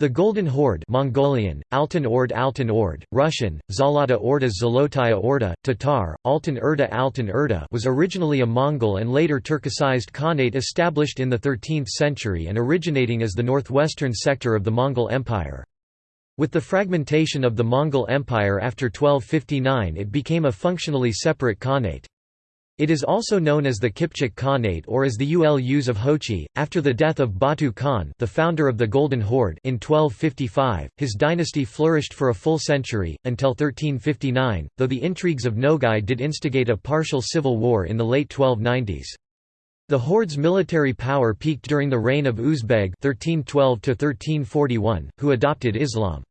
The Golden Horde Mongolian, Altan Ord Altan Ord, Russian, Zalata Orda Zolotaya Orda, Tatar, Altan Erda Altan Erda was originally a Mongol and later Turkicized Khanate established in the 13th century and originating as the northwestern sector of the Mongol Empire. With the fragmentation of the Mongol Empire after 1259 it became a functionally separate Khanate. It is also known as the Kipchak Khanate or as the Ulus of Hochi. After the death of Batu Khan, the founder of the Golden Horde, in 1255, his dynasty flourished for a full century until 1359, though the intrigues of Nogai did instigate a partial civil war in the late 1290s. The Horde's military power peaked during the reign of Uzbeg (1312–1341), who adopted Islam.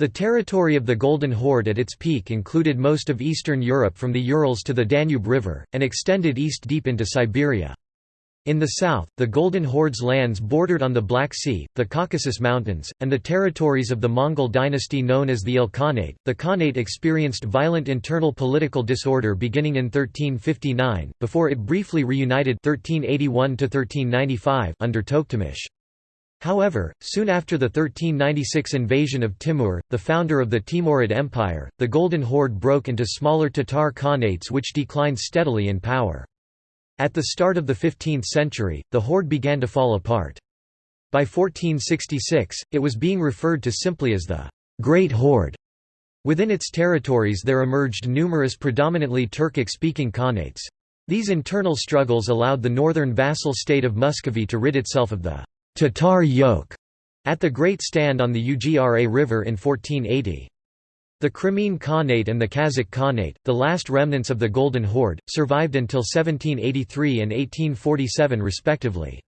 The territory of the Golden Horde at its peak included most of Eastern Europe from the Urals to the Danube River, and extended east deep into Siberia. In the south, the Golden Horde's lands bordered on the Black Sea, the Caucasus Mountains, and the territories of the Mongol dynasty known as the Ilkhanate. The Khanate experienced violent internal political disorder beginning in 1359, before it briefly reunited 1381 under Tokhtamysh. However, soon after the 1396 invasion of Timur, the founder of the Timurid Empire, the Golden Horde broke into smaller Tatar khanates which declined steadily in power. At the start of the 15th century, the horde began to fall apart. By 1466, it was being referred to simply as the Great Horde. Within its territories there emerged numerous predominantly Turkic-speaking khanates. These internal struggles allowed the northern vassal state of Muscovy to rid itself of the Tatar yoke at the Great Stand on the Ugra River in 1480. The Crimean Khanate and the Kazakh Khanate, the last remnants of the Golden Horde, survived until 1783 and 1847 respectively.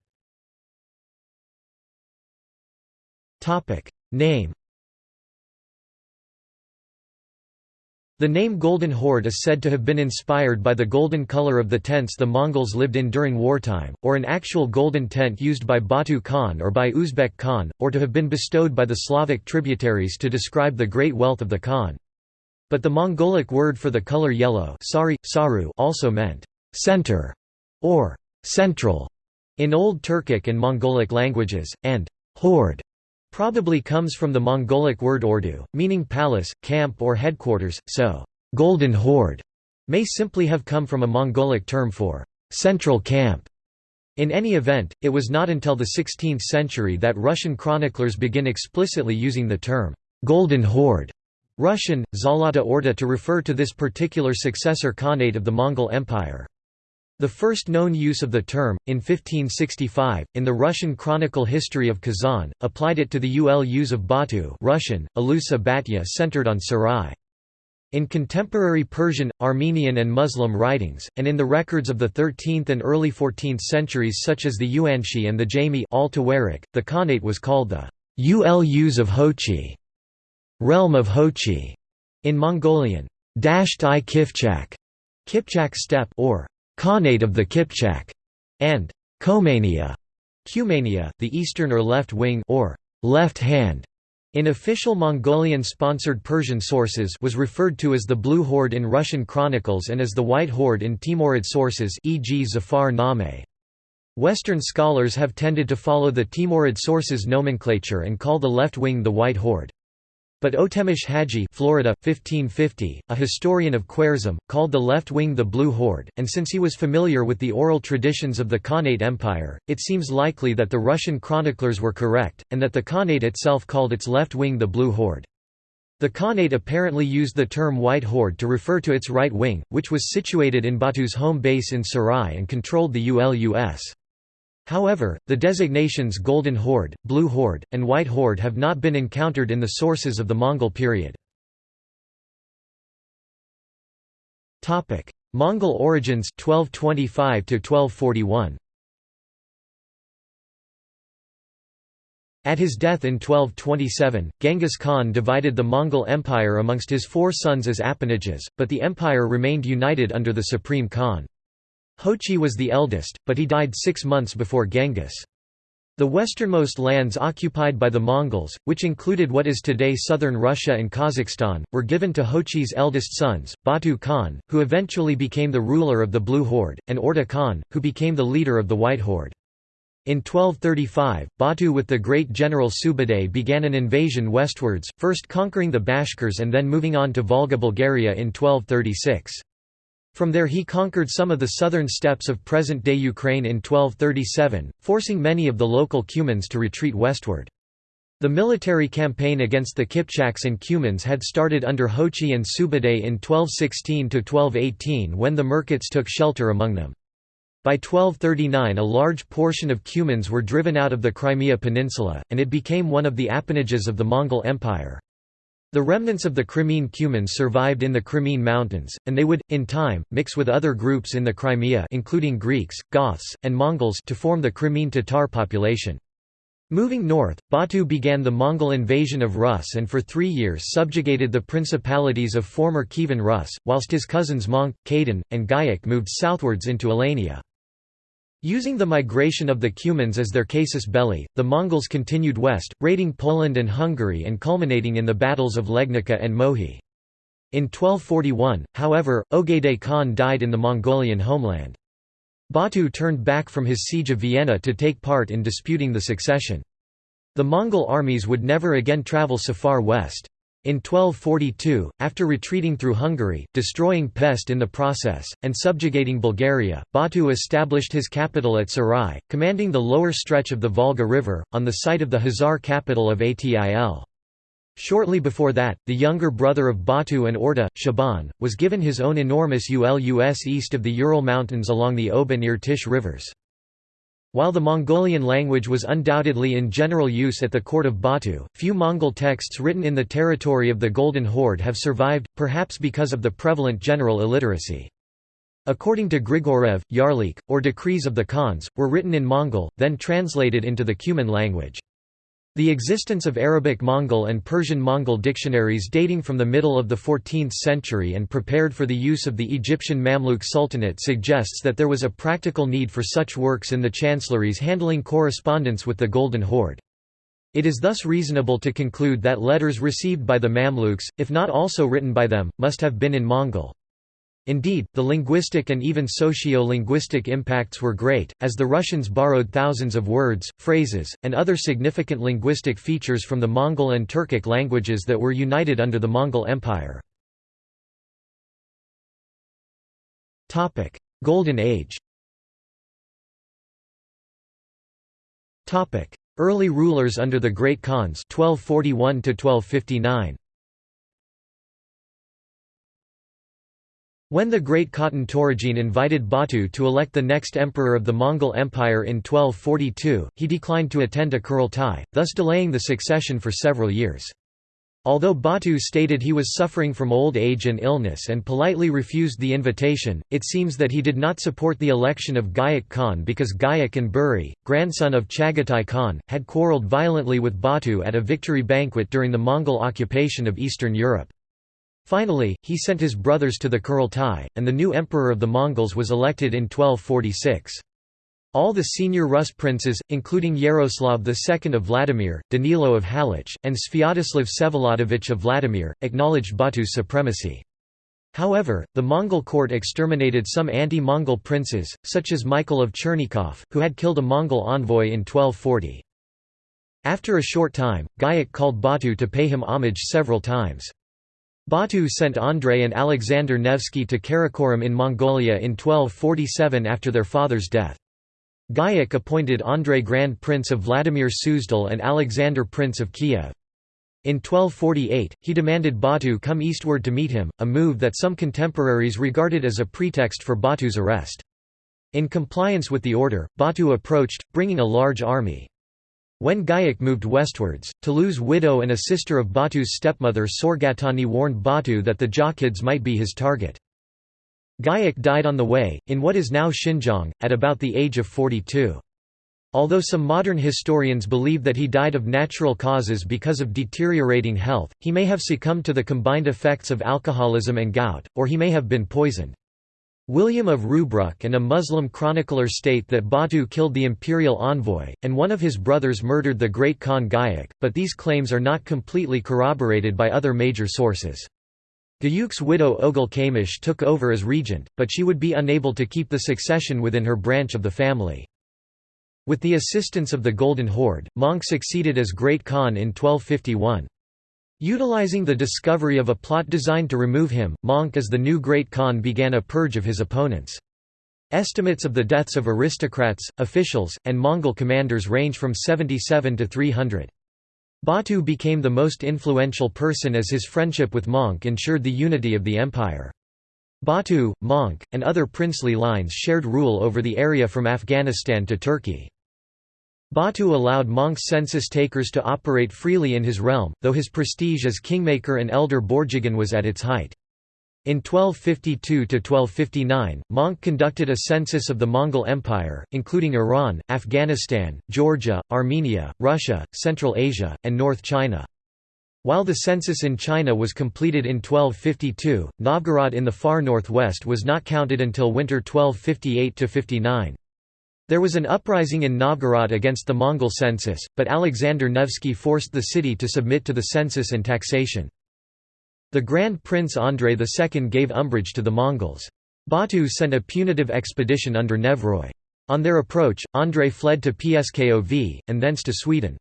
Name The name Golden Horde is said to have been inspired by the golden color of the tents the Mongols lived in during wartime, or an actual golden tent used by Batu Khan or by Uzbek Khan, or to have been bestowed by the Slavic tributaries to describe the great wealth of the Khan. But the Mongolic word for the color yellow sari, saru also meant center or central in Old Turkic and Mongolic languages, and horde probably comes from the Mongolic word ordu, meaning palace, camp or headquarters, so «golden horde» may simply have come from a Mongolic term for «central camp». In any event, it was not until the 16th century that Russian chroniclers begin explicitly using the term «golden horde» Russian, Zalata Orda to refer to this particular successor khanate of the Mongol Empire. The first known use of the term, in 1565, in the Russian chronicle History of Kazan, applied it to the Ulus of Batu Russian, Alusa Batya centered on Sarai. In contemporary Persian, Armenian and Muslim writings, and in the records of the 13th and early 14th centuries such as the Yuanshi and the Jami the Khanate was called the Ulus of Hochi, realm of Hochi, in Mongolian, Dasht-i Kipchak, Kipchak steppe or Khanate of the Kipchak, and Komania, Cumania, the eastern or left wing or left hand. In official Mongolian-sponsored Persian sources was referred to as the Blue Horde in Russian chronicles and as the White Horde in Timurid sources e.g. Zafar Name. Western scholars have tended to follow the Timurid sources nomenclature and call the left wing the White Horde. But Otemish Haji Florida, 1550, a historian of Khwarezm, called the left wing the Blue Horde, and since he was familiar with the oral traditions of the Khanate Empire, it seems likely that the Russian chroniclers were correct, and that the Khanate itself called its left wing the Blue Horde. The Khanate apparently used the term White Horde to refer to its right wing, which was situated in Batu's home base in Sarai and controlled the ULUS. However, the designations Golden Horde, Blue Horde, and White Horde have not been encountered in the sources of the Mongol period. Mongol origins 1225 to 1241 At his death in 1227, Genghis Khan divided the Mongol Empire amongst his four sons as appanages, but the empire remained united under the Supreme Khan. Hochi was the eldest, but he died six months before Genghis. The westernmost lands occupied by the Mongols, which included what is today southern Russia and Kazakhstan, were given to Hochi's eldest sons, Batu Khan, who eventually became the ruler of the Blue Horde, and Orda Khan, who became the leader of the White Horde. In 1235, Batu with the great general Subutai began an invasion westwards, first conquering the Bashkirs and then moving on to Volga Bulgaria in 1236. From there he conquered some of the southern steppes of present-day Ukraine in 1237, forcing many of the local Cumans to retreat westward. The military campaign against the Kipchaks and Cumans had started under Hochi and Subutai in 1216–1218 when the Merkits took shelter among them. By 1239 a large portion of Cumans were driven out of the Crimea peninsula, and it became one of the appanages of the Mongol Empire. The remnants of the Crimean Cumans survived in the Crimean Mountains, and they would, in time, mix with other groups in the Crimea including Greeks, Goths, and Mongols to form the Crimean Tatar population. Moving north, Batu began the Mongol invasion of Rus and for three years subjugated the principalities of former Kievan Rus, whilst his cousins Monk, Khaden, and Gayak moved southwards into Alania. Using the migration of the Cumans as their casus belli, the Mongols continued west, raiding Poland and Hungary and culminating in the battles of Legnica and Mohi. In 1241, however, Ogedei Khan died in the Mongolian homeland. Batu turned back from his siege of Vienna to take part in disputing the succession. The Mongol armies would never again travel so far west. In 1242, after retreating through Hungary, destroying Pest in the process, and subjugating Bulgaria, Batu established his capital at Sarai, commanding the lower stretch of the Volga River, on the site of the Khazar capital of Atil. Shortly before that, the younger brother of Batu and Orda, Shaban, was given his own enormous ulus east of the Ural Mountains along the Ob and Irtysh rivers. While the Mongolian language was undoubtedly in general use at the court of Batu, few Mongol texts written in the territory of the Golden Horde have survived, perhaps because of the prevalent general illiteracy. According to Grigorev, Yarlik, or decrees of the Khans, were written in Mongol, then translated into the Cuman language. The existence of Arabic Mongol and Persian Mongol dictionaries dating from the middle of the 14th century and prepared for the use of the Egyptian Mamluk Sultanate suggests that there was a practical need for such works in the chancelleries handling correspondence with the Golden Horde. It is thus reasonable to conclude that letters received by the Mamluks, if not also written by them, must have been in Mongol. Indeed, the linguistic and even socio-linguistic impacts were great, as the Russians borrowed thousands of words, phrases, and other significant linguistic features from the Mongol and Turkic languages that were united under the Mongol Empire. Golden Age Early rulers under the Great Khans 1241 1259 When the great Khatan Toragene invited Batu to elect the next emperor of the Mongol Empire in 1242, he declined to attend a Kurultai, thus delaying the succession for several years. Although Batu stated he was suffering from old age and illness and politely refused the invitation, it seems that he did not support the election of Gayak Khan because Gayak and Buri, grandson of Chagatai Khan, had quarrelled violently with Batu at a victory banquet during the Mongol occupation of Eastern Europe. Finally, he sent his brothers to the Kurultai, and the new emperor of the Mongols was elected in 1246. All the senior Rus princes, including Yaroslav II of Vladimir, Danilo of Halych, and Sviatoslav Vsevolodovich of Vladimir, acknowledged Batu's supremacy. However, the Mongol court exterminated some anti-Mongol princes, such as Michael of Chernigov, who had killed a Mongol envoy in 1240. After a short time, Gayak called Batu to pay him homage several times. Batu sent Andrei and Alexander Nevsky to Karakorum in Mongolia in 1247 after their father's death. Gayak appointed Andrei Grand Prince of Vladimir Suzdal and Alexander Prince of Kiev. In 1248, he demanded Batu come eastward to meet him, a move that some contemporaries regarded as a pretext for Batu's arrest. In compliance with the order, Batu approached, bringing a large army. When Gayak moved westwards, Tulu's widow and a sister of Batu's stepmother Sorgatani warned Batu that the Jochids might be his target. Gayak died on the way, in what is now Xinjiang, at about the age of 42. Although some modern historians believe that he died of natural causes because of deteriorating health, he may have succumbed to the combined effects of alcoholism and gout, or he may have been poisoned. William of Rubruck and a Muslim chronicler state that Batu killed the imperial envoy, and one of his brothers murdered the great Khan Gayak, but these claims are not completely corroborated by other major sources. Gayuk's widow Oghul Kamish took over as regent, but she would be unable to keep the succession within her branch of the family. With the assistance of the Golden Horde, Möngke succeeded as Great Khan in 1251. Utilizing the discovery of a plot designed to remove him, Monk as the new Great Khan began a purge of his opponents. Estimates of the deaths of aristocrats, officials, and Mongol commanders range from 77 to 300. Batu became the most influential person as his friendship with Monk ensured the unity of the empire. Batu, Monk, and other princely lines shared rule over the area from Afghanistan to Turkey. Batu allowed Möngke's census takers to operate freely in his realm, though his prestige as kingmaker and elder Borjigin was at its height. In 1252–1259, Möngke conducted a census of the Mongol Empire, including Iran, Afghanistan, Georgia, Armenia, Russia, Central Asia, and North China. While the census in China was completed in 1252, Novgorod in the far northwest was not counted until winter 1258–59. There was an uprising in Novgorod against the Mongol census, but Alexander Nevsky forced the city to submit to the census and taxation. The Grand Prince Andrei II gave umbrage to the Mongols. Batu sent a punitive expedition under Nevroy. On their approach, Andrei fled to Pskov, and thence to Sweden.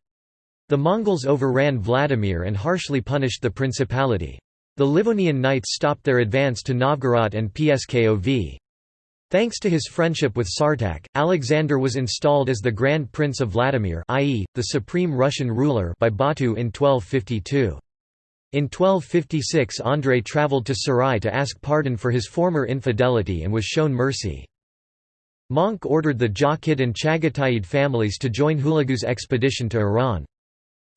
The Mongols overran Vladimir and harshly punished the principality. The Livonian knights stopped their advance to Novgorod and Pskov. Thanks to his friendship with Sartak, Alexander was installed as the Grand Prince of Vladimir i.e., the supreme Russian ruler by Batu in 1252. In 1256 Andrei travelled to Sarai to ask pardon for his former infidelity and was shown mercy. Möngke ordered the Jochid and Chagatai families to join Hulagu's expedition to Iran.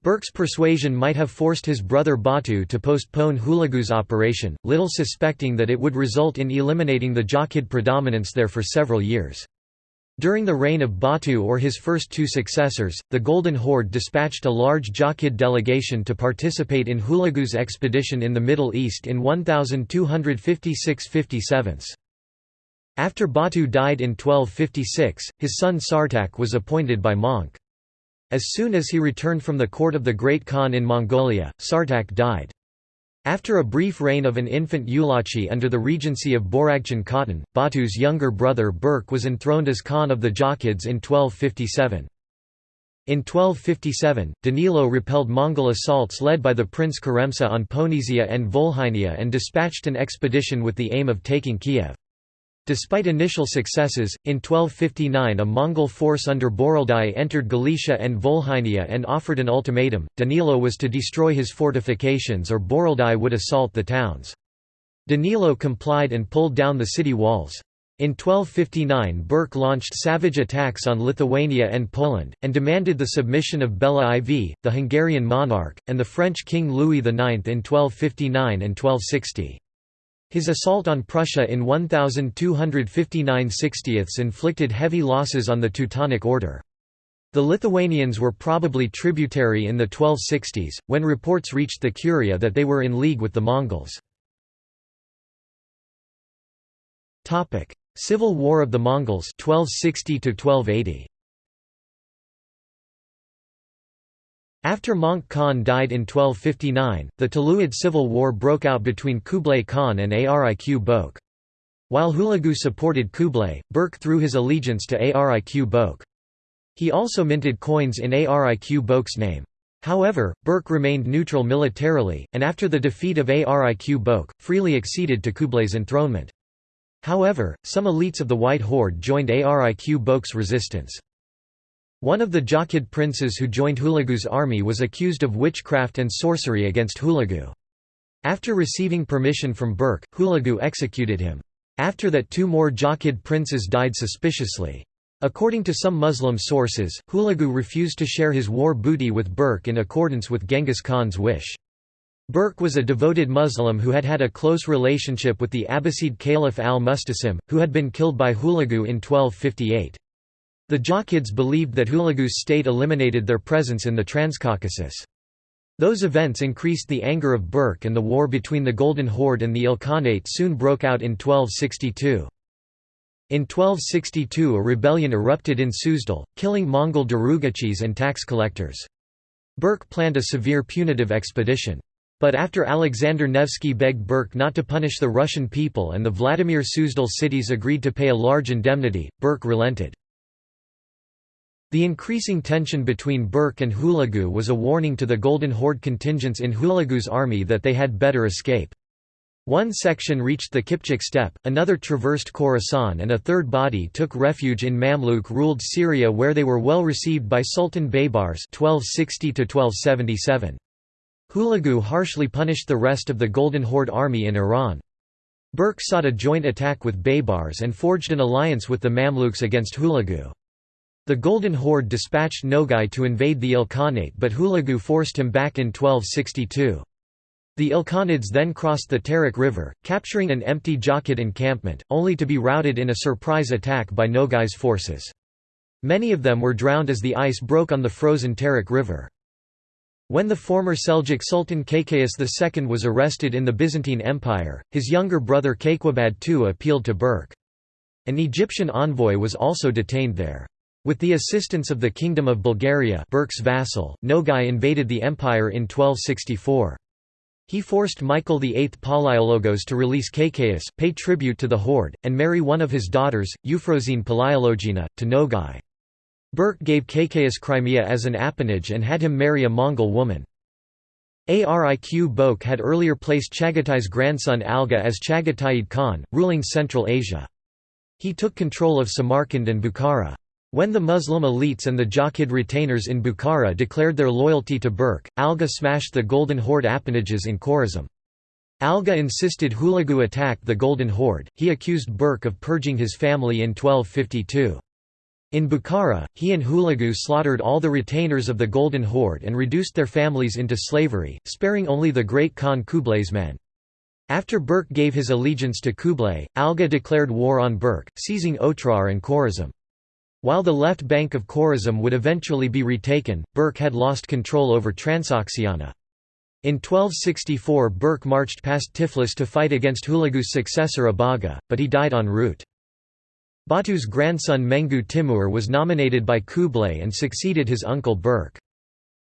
Berke's persuasion might have forced his brother Batu to postpone Hulagu's operation, little suspecting that it would result in eliminating the Jochid predominance there for several years. During the reign of Batu or his first two successors, the Golden Horde dispatched a large Jochid delegation to participate in Hulagu's expedition in the Middle East in 1256–57. After Batu died in 1256, his son Sartak was appointed by Möngke. As soon as he returned from the court of the Great Khan in Mongolia, Sartak died. After a brief reign of an infant Ulachi under the regency of Boragchan Khatun, Batu's younger brother Berke was enthroned as Khan of the Jochids in 1257. In 1257, Danilo repelled Mongol assaults led by the Prince Karemsa on Ponesia and Volhynia and dispatched an expedition with the aim of taking Kiev. Despite initial successes, in 1259 a Mongol force under Boroldai entered Galicia and Volhynia and offered an ultimatum, Danilo was to destroy his fortifications or Boroldai would assault the towns. Danilo complied and pulled down the city walls. In 1259 Berke launched savage attacks on Lithuania and Poland, and demanded the submission of Bela IV, the Hungarian monarch, and the French King Louis IX in 1259 and 1260. His assault on Prussia in 1259 60ths inflicted heavy losses on the Teutonic Order. The Lithuanians were probably tributary in the 1260s, when reports reached the Curia that they were in league with the Mongols. Civil War of the Mongols 1260 -1280. After Möngke Khan died in 1259, the Tuluid civil war broke out between Kublai Khan and Ariq Boke. While Hulagu supported Kublai, Berke threw his allegiance to Ariq Boke. He also minted coins in Ariq Boke's name. However, Berke remained neutral militarily, and after the defeat of Ariq Boke, freely acceded to Kublai's enthronement. However, some elites of the White Horde joined Ariq Boke's resistance. One of the Jochid princes who joined Hulagu's army was accused of witchcraft and sorcery against Hulagu. After receiving permission from Berke, Hulagu executed him. After that two more Jochid princes died suspiciously. According to some Muslim sources, Hulagu refused to share his war booty with Berke in accordance with Genghis Khan's wish. Berke was a devoted Muslim who had had a close relationship with the Abbasid Caliph al-Mustasim, who had been killed by Hulagu in 1258. The Jochids believed that Hulagu's state eliminated their presence in the Transcaucasus. Those events increased the anger of Berke and the war between the Golden Horde and the Ilkhanate soon broke out in 1262. In 1262 a rebellion erupted in Suzdal, killing Mongol Darugachis and tax collectors. Berke planned a severe punitive expedition. But after Alexander Nevsky begged Berke not to punish the Russian people and the Vladimir Suzdal cities agreed to pay a large indemnity, Berke relented. The increasing tension between Berke and Hulagu was a warning to the Golden Horde contingents in Hulagu's army that they had better escape. One section reached the Kipchak steppe, another traversed Khorasan and a third body took refuge in Mamluk-ruled Syria where they were well received by Sultan Baybars 1260 Hulagu harshly punished the rest of the Golden Horde army in Iran. Berke sought a joint attack with Baybars and forged an alliance with the Mamluks against Hulagu. The Golden Horde dispatched Nogai to invade the Ilkhanate but Hulagu forced him back in 1262. The Ilkhanids then crossed the Terek River, capturing an empty Jochid encampment, only to be routed in a surprise attack by Nogai's forces. Many of them were drowned as the ice broke on the frozen Terek River. When the former Seljuk Sultan Kaykaus II was arrested in the Byzantine Empire, his younger brother Kayqubad II appealed to Berke. An Egyptian envoy was also detained there. With the assistance of the Kingdom of Bulgaria Berke's vassal, Nogai invaded the empire in 1264. He forced Michael VIII Palaiologos to release Kaykaus, pay tribute to the horde, and marry one of his daughters, Euphrosyne Palaiologina, to Nogai. Berke gave Kaykaus Crimea as an appanage and had him marry a Mongol woman. Ariq Boke had earlier placed Chagatai's grandson Alga as Chagataid Khan, ruling Central Asia. He took control of Samarkand and Bukhara. When the Muslim elites and the Jochid retainers in Bukhara declared their loyalty to Berke, Alga smashed the Golden Horde appanages in Khorazm. Alga insisted Hulagu attack the Golden Horde, he accused Berke of purging his family in 1252. In Bukhara, he and Hulagu slaughtered all the retainers of the Golden Horde and reduced their families into slavery, sparing only the great Khan Kublai's men. After Berke gave his allegiance to Kublai, Alga declared war on Berke, seizing Otrar and Khorazm. While the left bank of Khorazm would eventually be retaken, Berke had lost control over Transoxiana. In 1264 Berke marched past Tiflis to fight against Hulagu's successor Abaga, but he died en route. Batu's grandson Mengu Timur was nominated by Kublai and succeeded his uncle Berke.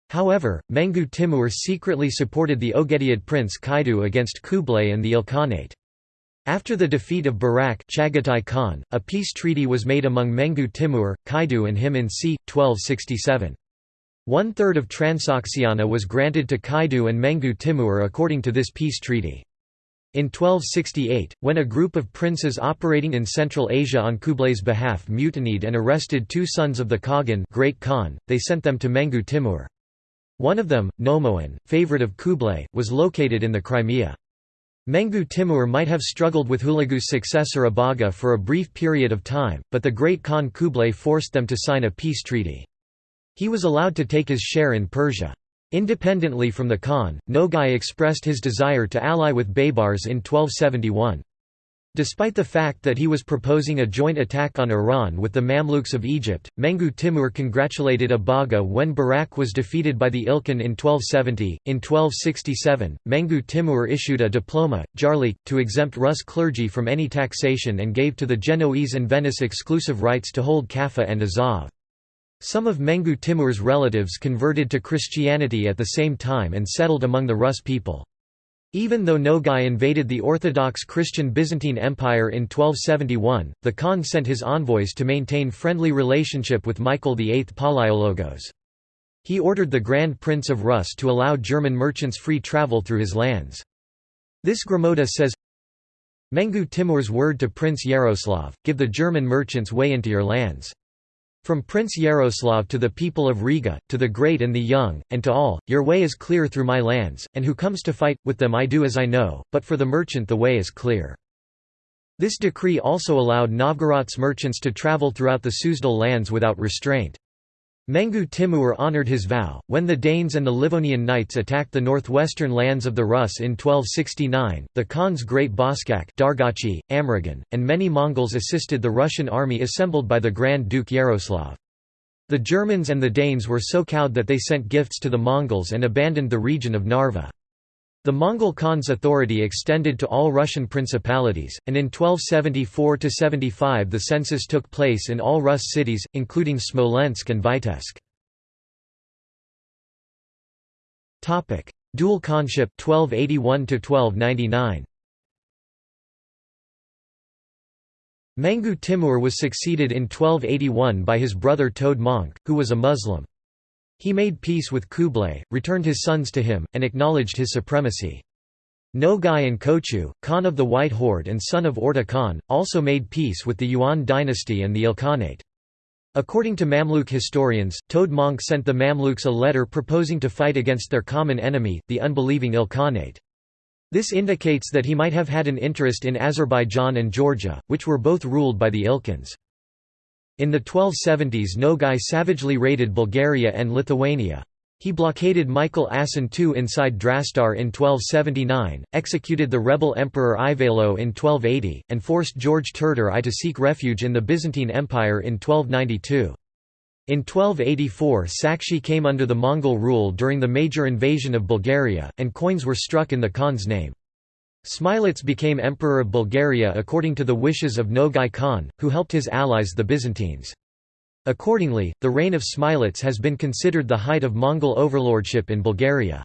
However, Mengu Timur secretly supported the Oghedid prince Kaidu against Kublai and the Ilkhanate. After the defeat of Barak Chagatai Khan, a peace treaty was made among Mengu Timur, Kaidu and him in c. 1267. One-third of Transoxiana was granted to Kaidu and Mengu Timur according to this peace treaty. In 1268, when a group of princes operating in Central Asia on Kublai's behalf mutinied and arrested two sons of the Khagan Great Khan, they sent them to Mengu Timur. One of them, Nomoan, favorite of Kublai, was located in the Crimea. Mengu Timur might have struggled with Hulagu's successor Abaga for a brief period of time, but the great Khan Kublai forced them to sign a peace treaty. He was allowed to take his share in Persia. Independently from the Khan, Nogai expressed his desire to ally with Baybars in 1271. Despite the fact that he was proposing a joint attack on Iran with the Mamluks of Egypt, Mengu Timur congratulated Abaga when Barak was defeated by the Ilkhan in 1270. In 1267, Mengu Timur issued a diploma, jarlik, to exempt Rus clergy from any taxation and gave to the Genoese and Venice exclusive rights to hold Kaffa and Azov. Some of Mengu Timur's relatives converted to Christianity at the same time and settled among the Rus people. Even though Nogai invaded the Orthodox Christian Byzantine Empire in 1271, the Khan sent his envoys to maintain friendly relationship with Michael VIII Palaiologos. He ordered the Grand Prince of Rus to allow German merchants free travel through his lands. This Gromota says, Mengu Timur's word to Prince Yaroslav, give the German merchants way into your lands. From Prince Yaroslav to the people of Riga, to the great and the young, and to all, your way is clear through my lands, and who comes to fight, with them I do as I know, but for the merchant the way is clear. This decree also allowed Novgorod's merchants to travel throughout the Suzdal lands without restraint. Mengu Timur honored his vow. When the Danes and the Livonian Knights attacked the northwestern lands of the Rus in 1269, the Khan's great Boskak Dargachi, Amragan, and many Mongols assisted the Russian army assembled by the Grand Duke Yaroslav. The Germans and the Danes were so cowed that they sent gifts to the Mongols and abandoned the region of Narva. The Mongol Khan's authority extended to all Russian principalities, and in 1274–75 the census took place in all Rus cities, including Smolensk and Vitebsk. Dual Khanship 1281 – 1299. Mengu Timur was succeeded in 1281 by his brother Tode Monk, who was a Muslim. He made peace with Kublai, returned his sons to him, and acknowledged his supremacy. Nogai and Kochu, Khan of the White Horde and son of Orda Khan, also made peace with the Yuan dynasty and the Ilkhanate. According to Mamluk historians, Tode Monk sent the Mamluks a letter proposing to fight against their common enemy, the unbelieving Ilkhanate. This indicates that he might have had an interest in Azerbaijan and Georgia, which were both ruled by the Ilkhans. In the 1270s Nogai savagely raided Bulgaria and Lithuania. He blockaded Michael Asen II inside Drastar in 1279, executed the rebel emperor Ivaylo in 1280, and forced George Terter I to seek refuge in the Byzantine Empire in 1292. In 1284 Sakshi came under the Mongol rule during the major invasion of Bulgaria, and coins were struck in the Khan's name. Smilets became Emperor of Bulgaria according to the wishes of Nogai Khan, who helped his allies the Byzantines. Accordingly, the reign of Smilets has been considered the height of Mongol overlordship in Bulgaria.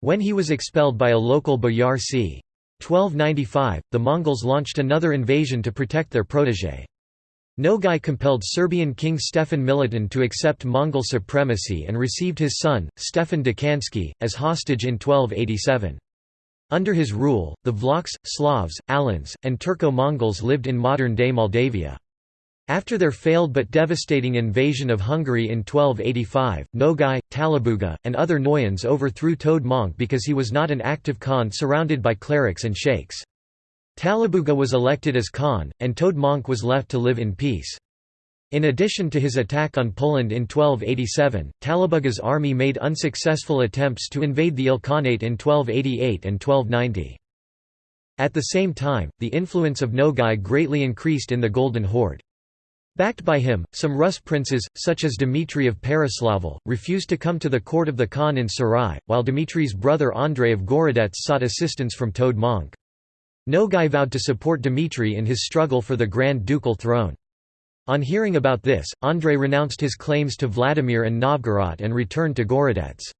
When he was expelled by a local boyar c. 1295, the Mongols launched another invasion to protect their protégé. Nogai compelled Serbian king Stefan Milutin to accept Mongol supremacy and received his son, Stefan Dečanski, as hostage in 1287. Under his rule, the Vlachs, Slavs, Alans, and Turco-Mongols lived in modern-day Moldavia. After their failed but devastating invasion of Hungary in 1285, Nogai, Talabuga, and other Noyans overthrew Tode Monk because he was not an active Khan surrounded by clerics and sheikhs. Talabuga was elected as Khan, and Tode Monk was left to live in peace. In addition to his attack on Poland in 1287, Talabuga's army made unsuccessful attempts to invade the Ilkhanate in 1288 and 1290. At the same time, the influence of Nogai greatly increased in the Golden Horde. Backed by him, some Rus princes, such as Dmitry of Pereslavl, refused to come to the court of the Khan in Sarai, while Dmitry's brother Andrei of Gorodets sought assistance from Tode Monk. Nogai vowed to support Dmitry in his struggle for the Grand Ducal throne. On hearing about this, Andrei renounced his claims to Vladimir and Novgorod and returned to Gorodets.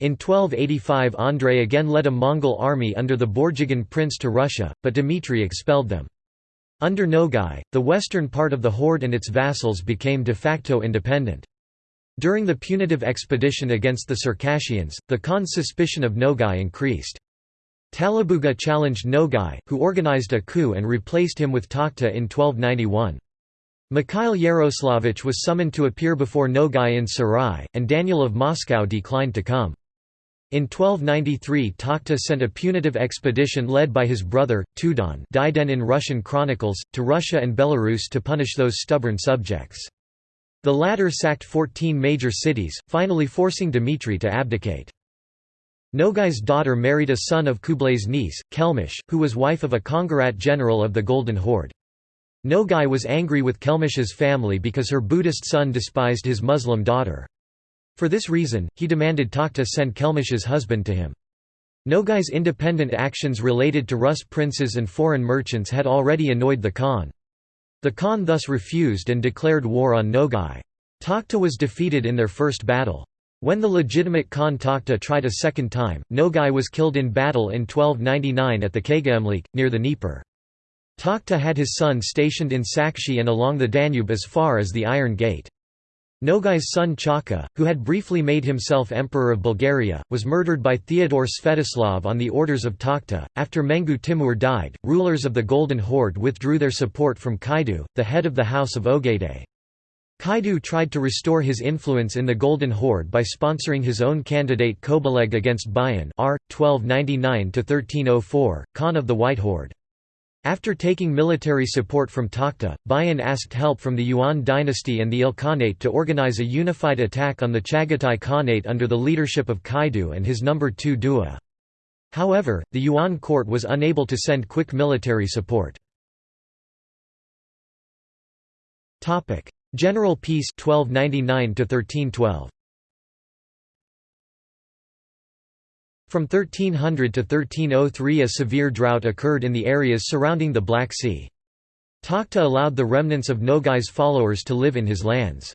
In 1285 Andrei again led a Mongol army under the Borjigin prince to Russia, but Dmitry expelled them. Under Nogai, the western part of the horde and its vassals became de facto independent. During the punitive expedition against the Circassians, the Khan's suspicion of Nogai increased. Talabuga challenged Nogai, who organized a coup and replaced him with Takhta in 1291. Mikhail Yaroslavich was summoned to appear before Nogai in Sarai, and Daniel of Moscow declined to come. In 1293 Takhta sent a punitive expedition led by his brother, Tudon Diden in Russian chronicles, to Russia and Belarus to punish those stubborn subjects. The latter sacked 14 major cities, finally forcing Dmitri to abdicate. Nogai's daughter married a son of Kublai's niece, Kelmish, who was wife of a Kongarat general of the Golden Horde. Nogai was angry with Kelmish's family because her Buddhist son despised his Muslim daughter. For this reason, he demanded Takhta send Kelmish's husband to him. Nogai's independent actions related to Rus princes and foreign merchants had already annoyed the Khan. The Khan thus refused and declared war on Nogai. Takhta was defeated in their first battle. When the legitimate Khan Takhta tried a second time, Nogai was killed in battle in 1299 at the Kagaemlik, near the Dnieper. Takhta had his son stationed in Sakshi and along the Danube as far as the Iron Gate. Nogai's son Chaka, who had briefly made himself Emperor of Bulgaria, was murdered by Theodore Svetoslav on the orders of Takhta. After Mengu Timur died, rulers of the Golden Horde withdrew their support from Kaidu, the head of the House of Ogedei. Kaidu tried to restore his influence in the Golden Horde by sponsoring his own candidate Kobaleg against Bayan R. 1299–1304, Khan of the White Horde. After taking military support from Takhta, Bayan asked help from the Yuan dynasty and the Ilkhanate to organize a unified attack on the Chagatai Khanate under the leadership of Kaidu and his number 2 Dua. However, the Yuan court was unable to send quick military support. General Peace 1299 1312 From 1300 to 1303 a severe drought occurred in the areas surrounding the Black Sea. Takhta allowed the remnants of Nogai's followers to live in his lands.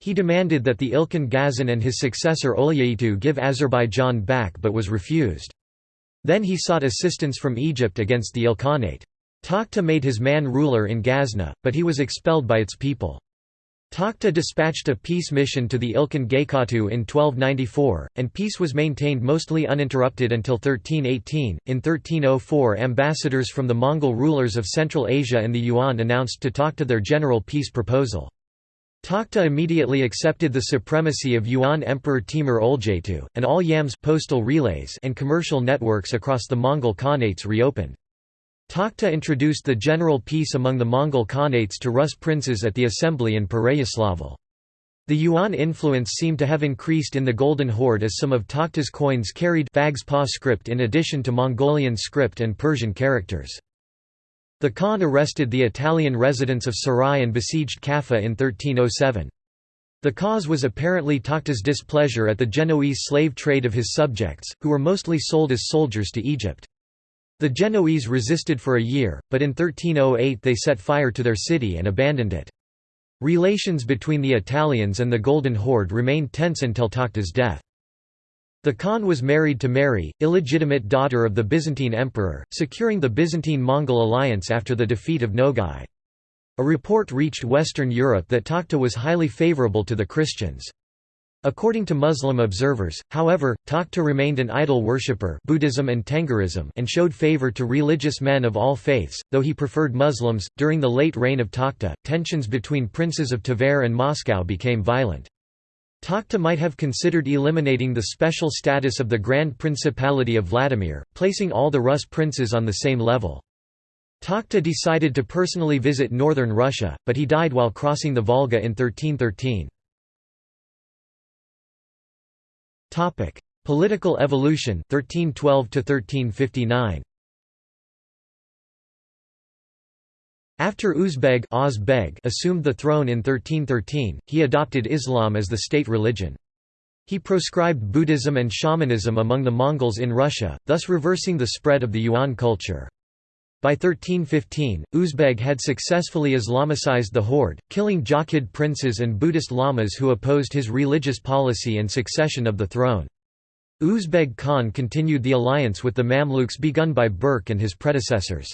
He demanded that the Ilkhan Ghazan and his successor Olyaitu give Azerbaijan back but was refused. Then he sought assistance from Egypt against the Ilkhanate. Takhta made his man ruler in Ghazna, but he was expelled by its people. Takhta dispatched a peace mission to the Ilkhan Gaykatu in 1294, and peace was maintained mostly uninterrupted until 1318. In 1304, ambassadors from the Mongol rulers of Central Asia and the Yuan announced to Takhta their general peace proposal. Takhta immediately accepted the supremacy of Yuan Emperor Timur Oljaetu, and all yams postal relays and commercial networks across the Mongol Khanates reopened. Takhta introduced the general peace among the Mongol Khanates to Rus princes at the assembly in Pereyaslavl. The Yuan influence seemed to have increased in the Golden Horde as some of Takhta's coins carried Phags-Pa script in addition to Mongolian script and Persian characters. The Khan arrested the Italian residents of Sarai and besieged Kaffa in 1307. The cause was apparently Takhta's displeasure at the Genoese slave trade of his subjects, who were mostly sold as soldiers to Egypt. The Genoese resisted for a year, but in 1308 they set fire to their city and abandoned it. Relations between the Italians and the Golden Horde remained tense until Takhta's death. The Khan was married to Mary, illegitimate daughter of the Byzantine emperor, securing the Byzantine-Mongol alliance after the defeat of Nogai. A report reached Western Europe that Takhta was highly favorable to the Christians. According to Muslim observers, however, Takhta remained an idol worshipper Buddhism and Tengrism and showed favor to religious men of all faiths, though he preferred Muslims. During the late reign of Takhta, tensions between princes of Tver and Moscow became violent. Takhta might have considered eliminating the special status of the Grand Principality of Vladimir, placing all the Rus princes on the same level. Takhta decided to personally visit northern Russia, but he died while crossing the Volga in 1313. Topic: Political evolution 1312 to 1359. After Uzbeg assumed the throne in 1313, he adopted Islam as the state religion. He proscribed Buddhism and shamanism among the Mongols in Russia, thus reversing the spread of the Yuan culture. By 1315, Uzbeg had successfully Islamicized the horde, killing Jochid princes and Buddhist lamas who opposed his religious policy and succession of the throne. Uzbeg Khan continued the alliance with the Mamluks begun by Berke and his predecessors.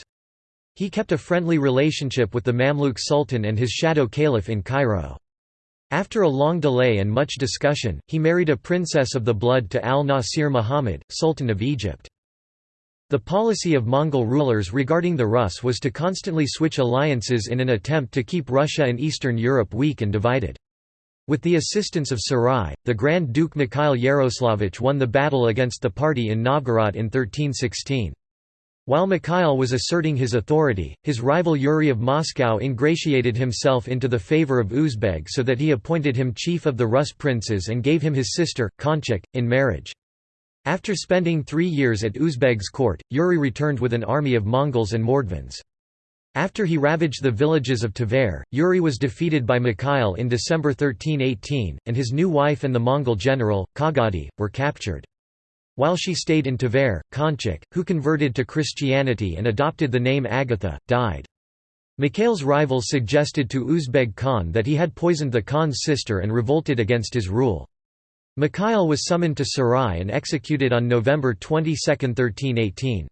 He kept a friendly relationship with the Mamluk Sultan and his shadow caliph in Cairo. After a long delay and much discussion, he married a princess of the blood to al-Nasir Muhammad, Sultan of Egypt. The policy of Mongol rulers regarding the Rus was to constantly switch alliances in an attempt to keep Russia and Eastern Europe weak and divided. With the assistance of Sarai, the Grand Duke Mikhail Yaroslavich won the battle against the party in Novgorod in 1316. While Mikhail was asserting his authority, his rival Yuri of Moscow ingratiated himself into the favor of Uzbeg so that he appointed him chief of the Rus princes and gave him his sister, Konchak, in marriage. After spending three years at Uzbeg's court, Yuri returned with an army of Mongols and Mordvins. After he ravaged the villages of Tver, Yuri was defeated by Mikhail in December 1318, and his new wife and the Mongol general, Kagadi, were captured. While she stayed in Tver, Konchak, who converted to Christianity and adopted the name Agatha, died. Mikhail's rivals suggested to Uzbeg Khan that he had poisoned the Khan's sister and revolted against his rule. Mikhail was summoned to Sarai and executed on November 22, 1318.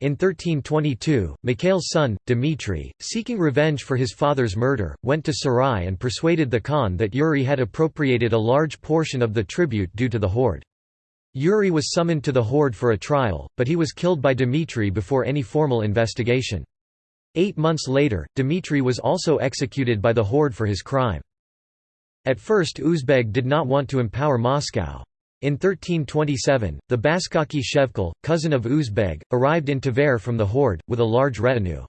In 1322, Mikhail's son, Dmitri, seeking revenge for his father's murder, went to Sarai and persuaded the Khan that Yuri had appropriated a large portion of the tribute due to the horde. Yuri was summoned to the horde for a trial, but he was killed by Dmitri before any formal investigation. Eight months later, Dmitri was also executed by the horde for his crime. At first Uzbeg did not want to empower Moscow. In 1327, the Baskaki Shevkul, cousin of Uzbeg, arrived in Tver from the horde, with a large retinue.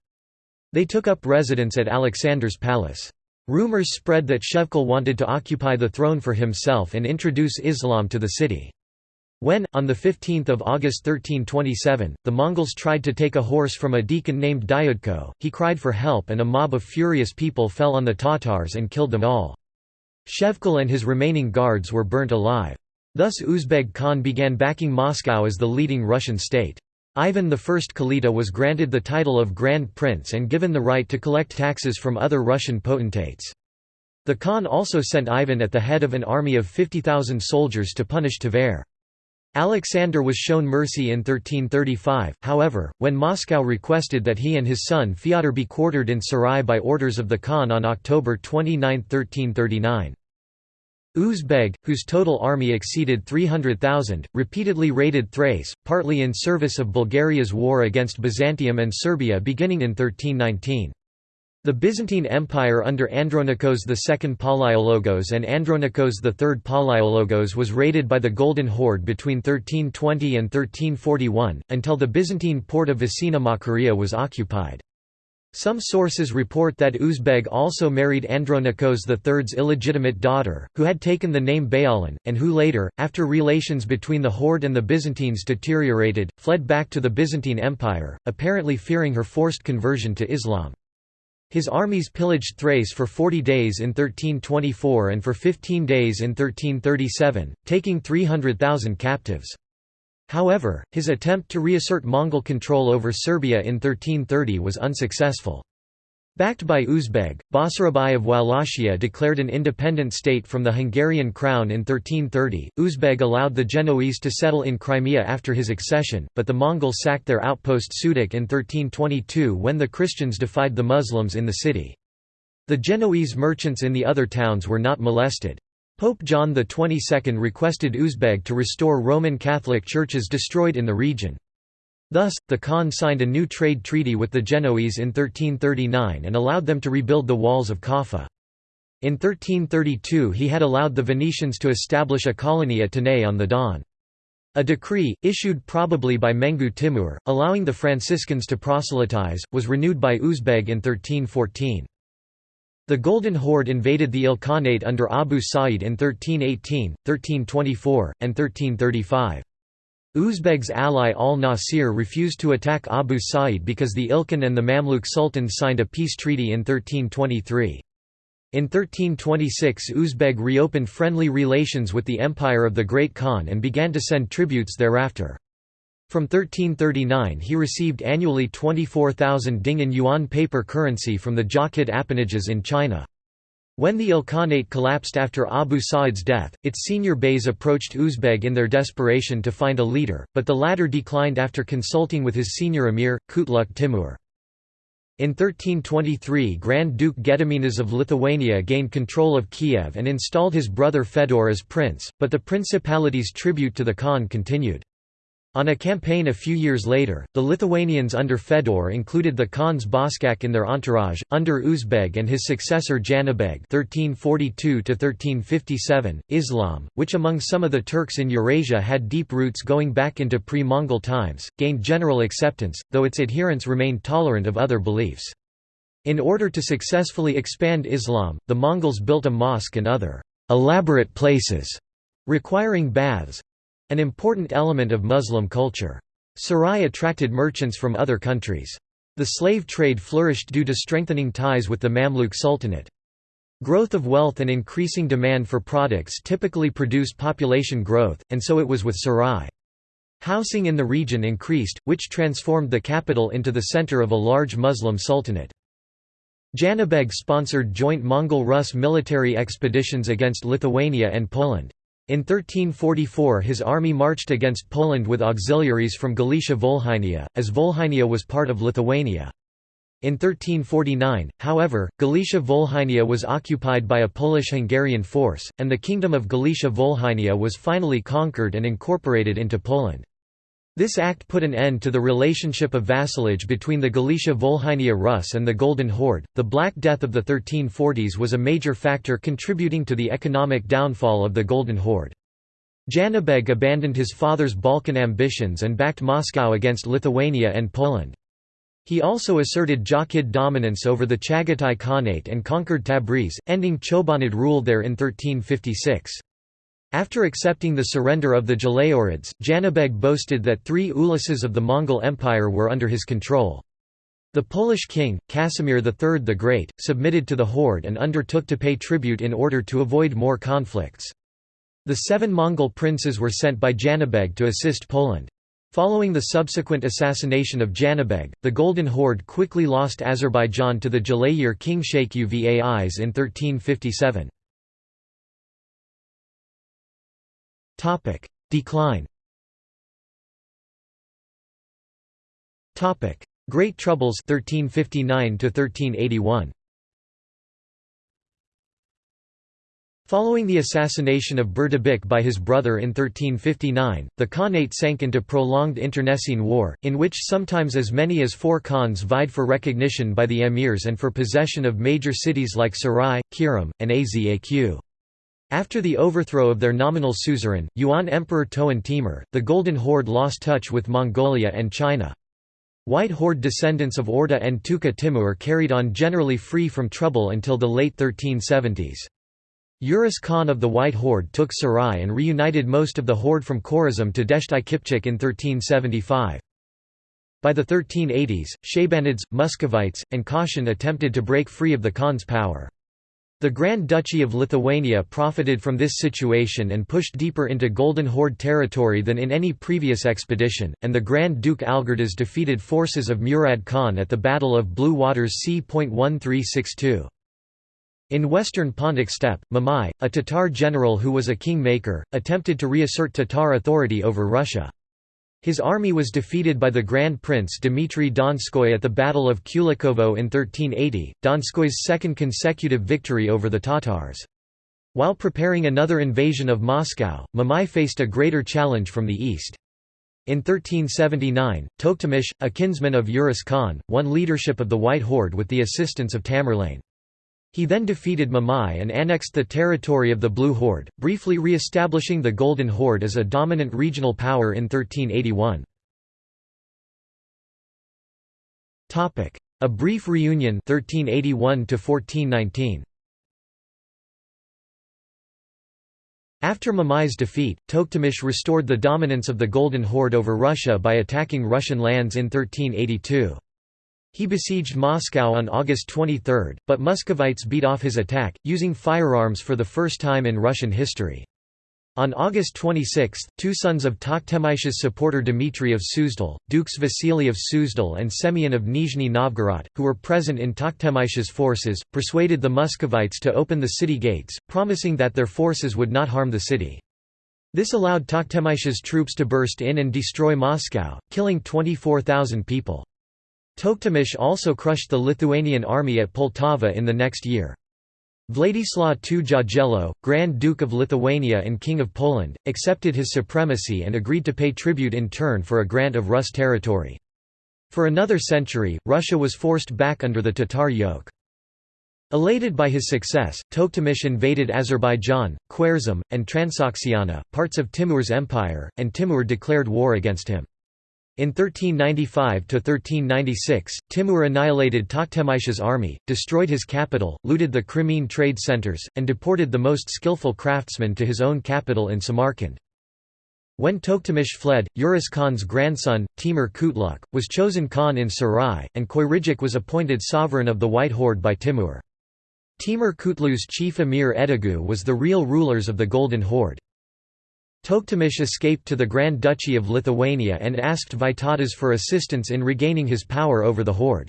They took up residence at Alexander's palace. Rumors spread that Shevkul wanted to occupy the throne for himself and introduce Islam to the city. When, on 15 August 1327, the Mongols tried to take a horse from a deacon named Dyudko, he cried for help and a mob of furious people fell on the Tatars and killed them all. Shevkul and his remaining guards were burnt alive. Thus Uzbeg Khan began backing Moscow as the leading Russian state. Ivan I Kalita was granted the title of Grand Prince and given the right to collect taxes from other Russian potentates. The Khan also sent Ivan at the head of an army of 50,000 soldiers to punish Tver. Alexander was shown mercy in 1335, however, when Moscow requested that he and his son Fyodor be quartered in Sarai by orders of the Khan on October 29, 1339. Uzbeg, whose total army exceeded 300,000, repeatedly raided Thrace, partly in service of Bulgaria's war against Byzantium and Serbia beginning in 1319. The Byzantine Empire under Andronikos II Palaiologos and Andronikos III Palaiologos was raided by the Golden Horde between 1320 and 1341, until the Byzantine port of Vicina Makaria was occupied. Some sources report that Uzbeg also married Andronikos III's illegitimate daughter, who had taken the name Bayalan, and who later, after relations between the Horde and the Byzantines deteriorated, fled back to the Byzantine Empire, apparently fearing her forced conversion to Islam. His armies pillaged Thrace for 40 days in 1324 and for 15 days in 1337, taking 300,000 captives. However, his attempt to reassert Mongol control over Serbia in 1330 was unsuccessful. Backed by Uzbeg, Basarab I of Wallachia declared an independent state from the Hungarian crown in 1330. Uzbeg allowed the Genoese to settle in Crimea after his accession, but the Mongols sacked their outpost Sudak in 1322 when the Christians defied the Muslims in the city. The Genoese merchants in the other towns were not molested. Pope John XXII requested Uzbeg to restore Roman Catholic churches destroyed in the region. Thus, the Khan signed a new trade treaty with the Genoese in 1339 and allowed them to rebuild the walls of Kaffa. In 1332 he had allowed the Venetians to establish a colony at Tanay on the Don. A decree, issued probably by Mengu Timur, allowing the Franciscans to proselytize, was renewed by Uzbeg in 1314. The Golden Horde invaded the Ilkhanate under Abu Sa'id in 1318, 1324, and 1335. Uzbeg's ally al-Nasir refused to attack Abu Sa'id because the Ilkhan and the Mamluk sultans signed a peace treaty in 1323. In 1326 Uzbeg reopened friendly relations with the Empire of the Great Khan and began to send tributes thereafter. From 1339 he received annually 24,000 Dingin yuan paper currency from the Jochid appanages in China. When the Ilkhanate collapsed after Abu Sa'id's death, its senior beys approached Uzbeg in their desperation to find a leader, but the latter declined after consulting with his senior emir, Kutluk Timur. In 1323 Grand Duke Gediminas of Lithuania gained control of Kiev and installed his brother Fedor as prince, but the principality's tribute to the Khan continued. On a campaign a few years later, the Lithuanians under Fedor included the Khan's baskak in their entourage, under Uzbeg and his successor (1342–1357). Islam, which among some of the Turks in Eurasia had deep roots going back into pre-Mongol times, gained general acceptance, though its adherents remained tolerant of other beliefs. In order to successfully expand Islam, the Mongols built a mosque and other elaborate places requiring baths, an important element of Muslim culture. Sarai attracted merchants from other countries. The slave trade flourished due to strengthening ties with the Mamluk Sultanate. Growth of wealth and increasing demand for products typically produce population growth, and so it was with Sarai. Housing in the region increased, which transformed the capital into the center of a large Muslim sultanate. Janibeg sponsored joint Mongol-Rus military expeditions against Lithuania and Poland. In 1344 his army marched against Poland with auxiliaries from Galicia Volhynia, as Volhynia was part of Lithuania. In 1349, however, Galicia Volhynia was occupied by a Polish-Hungarian force, and the Kingdom of Galicia Volhynia was finally conquered and incorporated into Poland. This act put an end to the relationship of vassalage between the Galicia Volhynia Rus and the Golden Horde. The Black Death of the 1340s was a major factor contributing to the economic downfall of the Golden Horde. Janibeg abandoned his father's Balkan ambitions and backed Moscow against Lithuania and Poland. He also asserted Jochid dominance over the Chagatai Khanate and conquered Tabriz, ending Chobanid rule there in 1356. After accepting the surrender of the Jalayids, Janibeg boasted that three uluses of the Mongol Empire were under his control. The Polish king, Casimir III the Great, submitted to the horde and undertook to pay tribute in order to avoid more conflicts. The seven Mongol princes were sent by Janibeg to assist Poland. Following the subsequent assassination of Janibeg, the Golden Horde quickly lost Azerbaijan to the Jalayir king Sheikh Uvais in 1357. Topic: Decline. Topic: Great Troubles 1359 to 1381. Following the assassination of Berdi Beg by his brother in 1359, the Khanate sank into prolonged internecine war, in which sometimes as many as four Khans vied for recognition by the emirs and for possession of major cities like Sarai, Kiram, and Azaq. After the overthrow of their nominal suzerain, Yuan Emperor Toan Timur, the Golden Horde lost touch with Mongolia and China. White Horde descendants of Orda and Tuka Timur carried on generally free from trouble until the late 1370s. Urus Khan of the White Horde took Sarai and reunited most of the horde from Khorazm to Dasht-i Kipchak in 1375. By the 1380s, Shaybanids, Muscovites, and Kashan attempted to break free of the Khan's power. The Grand Duchy of Lithuania profited from this situation and pushed deeper into Golden Horde territory than in any previous expedition, and the Grand Duke Algirdas defeated forces of Murad Khan at the Battle of Blue Waters c.1362. In western Pontic steppe, Mamai, a Tatar general who was a king-maker, attempted to reassert Tatar authority over Russia. His army was defeated by the Grand Prince Dmitry Donskoy at the Battle of Kulikovo in 1380, Donskoy's second consecutive victory over the Tatars. While preparing another invasion of Moscow, Mamai faced a greater challenge from the east. In 1379, Toktamish, a kinsman of Urus Khan, won leadership of the White Horde with the assistance of Tamerlane. He then defeated Mamai and annexed the territory of the Blue Horde, briefly re-establishing the Golden Horde as a dominant regional power in 1381. A brief reunion 1381 1419. After Mamai's defeat, Toktamish restored the dominance of the Golden Horde over Russia by attacking Russian lands in 1382. He besieged Moscow on August 23, but Muscovites beat off his attack, using firearms for the first time in Russian history. On August 26, two sons of Tokhtamysh's supporter Dmitry of Suzdal, Dukes Vasily of Suzdal and Semyon of Nizhny Novgorod, who were present in Tokhtamysh's forces, persuaded the Muscovites to open the city gates, promising that their forces would not harm the city. This allowed Tokhtamysh's troops to burst in and destroy Moscow, killing 24,000 people. Toktamish also crushed the Lithuanian army at Poltava in the next year. Władysław II Jagiello, Grand Duke of Lithuania and King of Poland, accepted his supremacy and agreed to pay tribute in turn for a grant of Rus territory. For another century, Russia was forced back under the Tatar yoke. Elated by his success, Toktamish invaded Azerbaijan, Khwarezm, and Transoxiana, parts of Timur's empire, and Timur declared war against him. In 1395–1396, Timur annihilated Tokhtamysh's army, destroyed his capital, looted the Crimean trade centers, and deported the most skillful craftsmen to his own capital in Samarkand. When Toktamish fled, Urus Khan's grandson, Timur Kutluk, was chosen Khan in Sarai, and Khoyridjuk was appointed sovereign of the White Horde by Timur. Timur Kutluk's chief emir Edigu was the real rulers of the Golden Horde. Toktamish escaped to the Grand Duchy of Lithuania and asked Vytautas for assistance in regaining his power over the horde.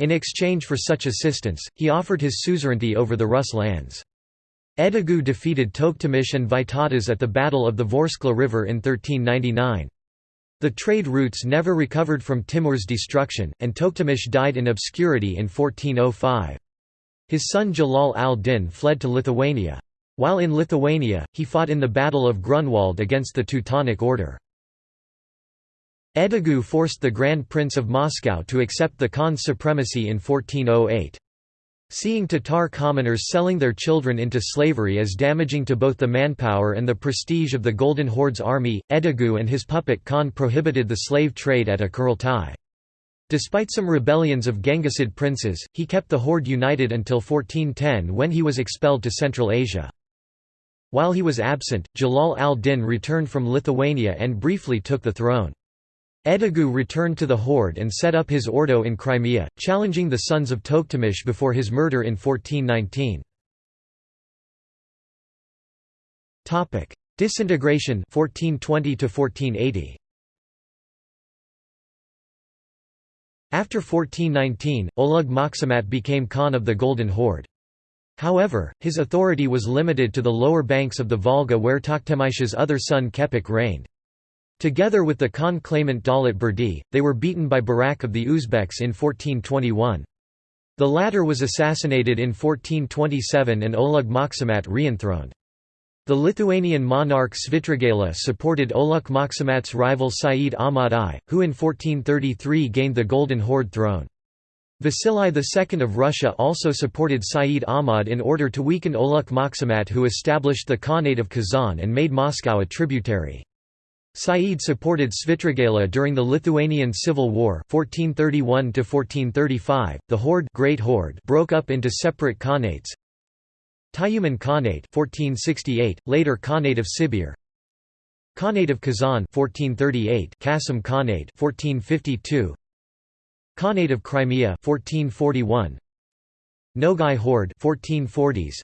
In exchange for such assistance, he offered his suzerainty over the Rus lands. Edigu defeated Toktamish and Vytautas at the Battle of the Vorskla River in 1399. The trade routes never recovered from Timur's destruction, and Toktamish died in obscurity in 1405. His son Jalal al-Din fled to Lithuania. While in Lithuania, he fought in the Battle of Grunwald against the Teutonic Order. Edigu forced the Grand Prince of Moscow to accept the Khan's supremacy in 1408. Seeing Tatar commoners selling their children into slavery as damaging to both the manpower and the prestige of the Golden Horde's army, Edigu and his puppet Khan prohibited the slave trade at a. Despite some rebellions of Genghisid princes, he kept the horde united until 1410 when he was expelled to Central Asia. While he was absent, Jalal al-Din returned from Lithuania and briefly took the throne. Edigu returned to the horde and set up his ordo in Crimea, challenging the sons of Toktamish before his murder in 1419. Disintegration 1420 1480. After 1419, Ulugh Muhammad became Khan of the Golden Horde. However, his authority was limited to the lower banks of the Volga where Tokhtamysh's other son Kepik reigned. Together with the Khan claimant Daulat Berdi, they were beaten by Barak of the Uzbeks in 1421. The latter was assassinated in 1427 and Ulugh Muhammad re-enthroned. The Lithuanian monarch Svitrigaila supported Ulugh Muhammad's rival Sayyid Ahmad I, who in 1433 gained the Golden Horde throne. Vasily II of Russia also supported Sayyid Ahmad in order to weaken Ulugh Muhammad who established the Khanate of Kazan and made Moscow a tributary. Said supported Svitrigaila during the Lithuanian Civil War 1431 -1435. .The Horde, Great Horde broke up into separate Khanates. Tyumen Khanate 1468, later Khanate of Sibir. Khanate of Kazan 1438, Kasim Khanate 1452. Khanate of Crimea 1441. Nogai Horde 1440s.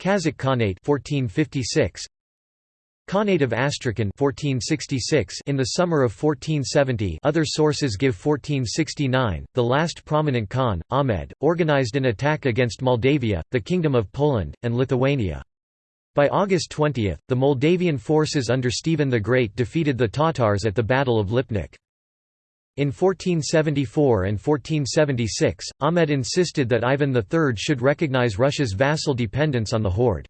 Kazakh Khanate 1456. Khanate of Astrakhan 1466 in the summer of 1470 other sources give 1469, the last prominent Khan, Ahmed, organized an attack against Moldavia, the Kingdom of Poland, and Lithuania. By August 20, the Moldavian forces under Stephen the Great defeated the Tatars at the Battle of Lipnik. In 1474 and 1476, Ahmed insisted that Ivan III should recognize Russia's vassal dependence on the Horde.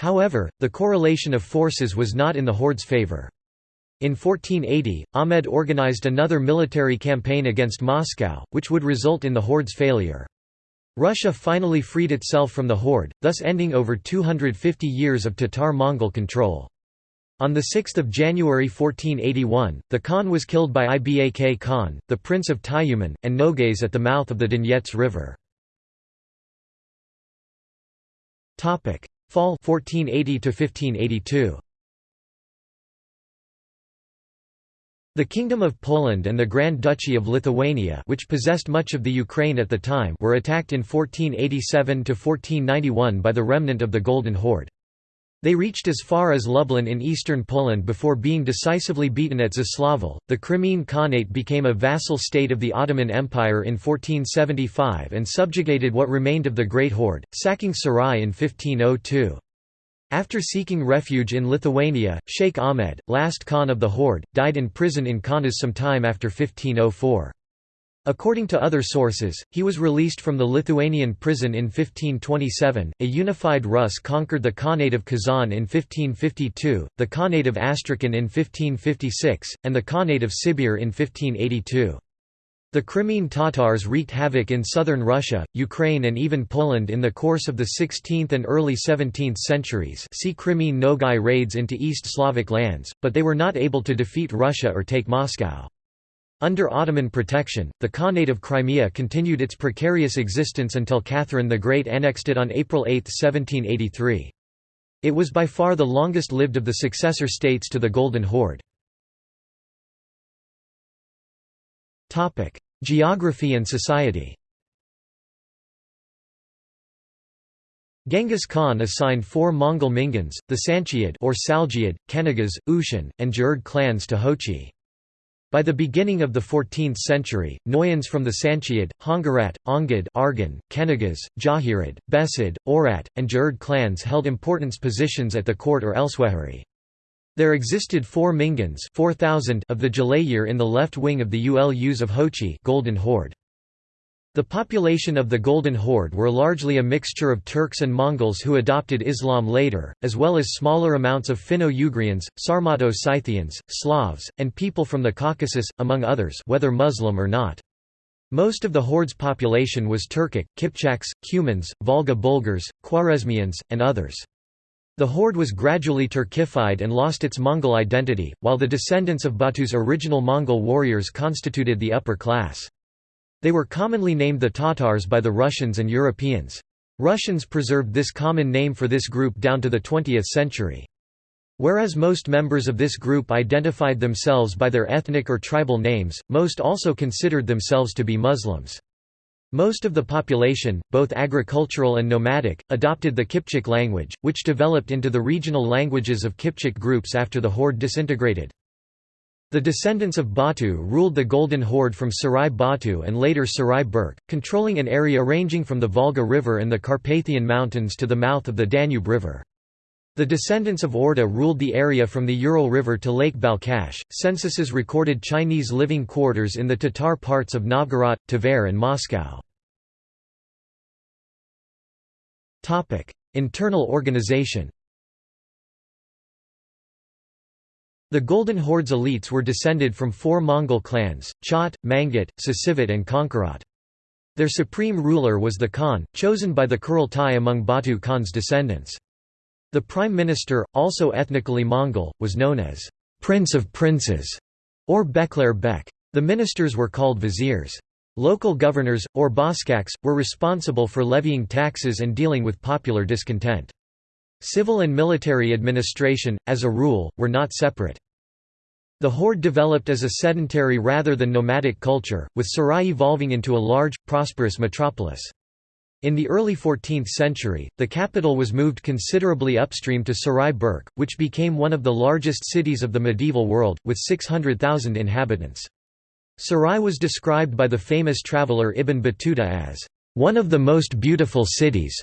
However, the correlation of forces was not in the Horde's favor. In 1480, Ahmed organized another military campaign against Moscow, which would result in the Horde's failure. Russia finally freed itself from the Horde, thus ending over 250 years of Tatar-Mongol control. On 6 January 1481, the Khan was killed by Ibak Khan, the Prince of Tyumen, and Nogays at the mouth of the Donets River. Fall 1480 to 1582. The Kingdom of Poland and the Grand Duchy of Lithuania which possessed much of the Ukraine at the time were attacked in 1487–1491 by the remnant of the Golden Horde. They reached as far as Lublin in eastern Poland before being decisively beaten at Zaslavl. The Crimean Khanate became a vassal state of the Ottoman Empire in 1475 and subjugated what remained of the Great Horde, sacking Sarai in 1502. After seeking refuge in Lithuania, Sheikh Ahmed, last Khan of the Horde, died in prison in Kaunas some time after 1504. According to other sources, he was released from the Lithuanian prison in 1527. A unified Rus conquered the Khanate of Kazan in 1552, the Khanate of Astrakhan in 1556, and the Khanate of Sibir in 1582. The Crimean Tatars wreaked havoc in southern Russia, Ukraine and even Poland in the course of the 16th and early 17th centuries see Crimean Nogai raids into East Slavic lands, but they were not able to defeat Russia or take Moscow. Under Ottoman protection, the Khanate of Crimea continued its precarious existence until Catherine the Great annexed it on April 8, 1783. It was by far the longest-lived of the successor states to the Golden Horde. Geography and society Genghis Khan assigned four Mongol Mingans, the Sanchiyid or Saljiad, Kenagas, Ushan, and Jurd clans to Jochi. By the beginning of the 14th century, Noyans from the Sanchiad, Hongarat, Ongid Argan, Kenagas, Jahirid, Besid, Orat, and Jurd clans held important positions at the court or elsewhere. There existed four Mingans 4, of the Jalayir in the left wing of the Ulus of Jochi Golden Horde. The population of the Golden Horde were largely a mixture of Turks and Mongols who adopted Islam later, as well as smaller amounts of Finno-Ugrians, Sarmato-Scythians, Slavs, and people from the Caucasus, among others whether Muslim or not. Most of the Horde's population was Turkic, Kipchaks, Cumans, Volga Bulgars, Khwarezmians, and others. The Horde was gradually Turkified and lost its Mongol identity, while the descendants of Batu's original Mongol warriors constituted the upper class. They were commonly named the Tatars by the Russians and Europeans. Russians preserved this common name for this group down to the 20th century. Whereas most members of this group identified themselves by their ethnic or tribal names, most also considered themselves to be Muslims. Most of the population, both agricultural and nomadic, adopted the Kipchak language, which developed into the regional languages of Kipchak groups after the horde disintegrated. The descendants of Batu ruled the Golden Horde from Sarai Batu and later Sarai Berke, controlling an area ranging from the Volga River and the Carpathian Mountains to the mouth of the Danube River. The descendants of Orda ruled the area from the Ural River to Lake Balkhash. Censuses recorded Chinese living quarters in the Tatar parts of Novgorod, Tver, and Moscow. Internal organization. The Golden Horde's elites were descended from four Mongol clans: Chot, Mangit, Sasivit, and Konkarat. Their supreme ruler was the Khan, chosen by the Kurultai among Batu Khan's descendants. The prime minister, also ethnically Mongol, was known as Prince of Princes or Bekler Bek. The ministers were called viziers. Local governors, or baskaks, were responsible for levying taxes and dealing with popular discontent. Civil and military administration, as a rule, were not separate. The horde developed as a sedentary rather than nomadic culture, with Sarai evolving into a large, prosperous metropolis. In the early 14th century, the capital was moved considerably upstream to Sarai Berke, which became one of the largest cities of the medieval world, with 600,000 inhabitants. Sarai was described by the famous traveller Ibn Battuta as, "...one of the most beautiful cities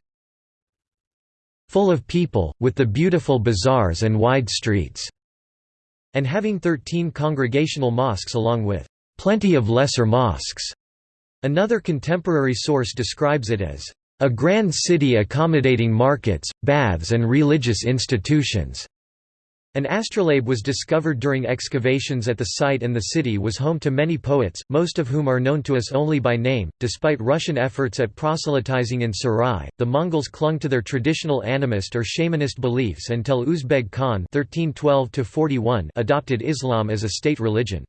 full of people, with the beautiful bazaars and wide streets", and having 13 congregational mosques along with "...plenty of lesser mosques." Another contemporary source describes it as a grand city accommodating markets, baths and religious institutions. An astrolabe was discovered during excavations at the site and the city was home to many poets, most of whom are known to us only by name. Despite Russian efforts at proselytizing in Sarai, the Mongols clung to their traditional animist or shamanist beliefs until Uzbeg Khan (1312–41) adopted Islam as a state religion.